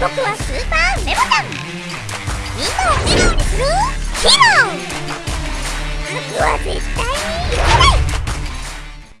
僕はスーパーメモタンみんなを笑顔にする。ヒーロー。僕は絶対に。